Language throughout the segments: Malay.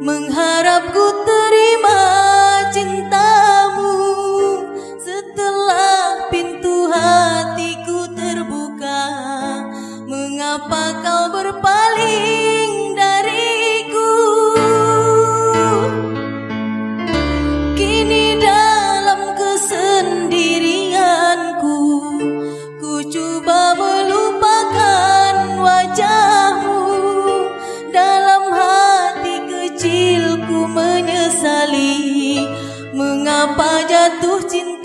Mengharap ku terima cintamu Mengapa jatuh cinta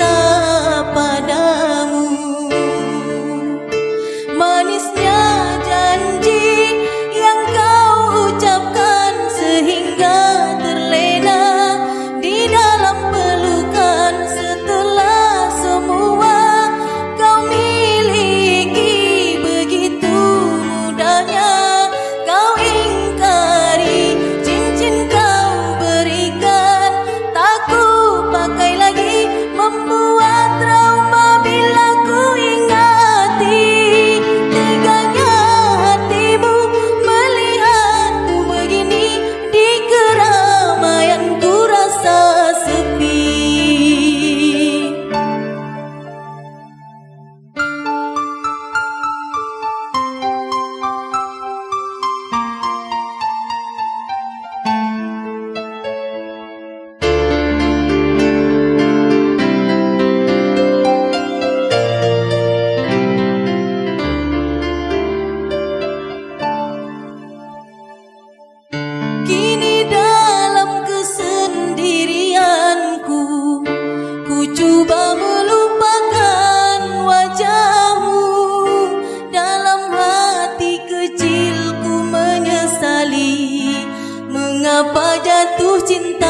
cinta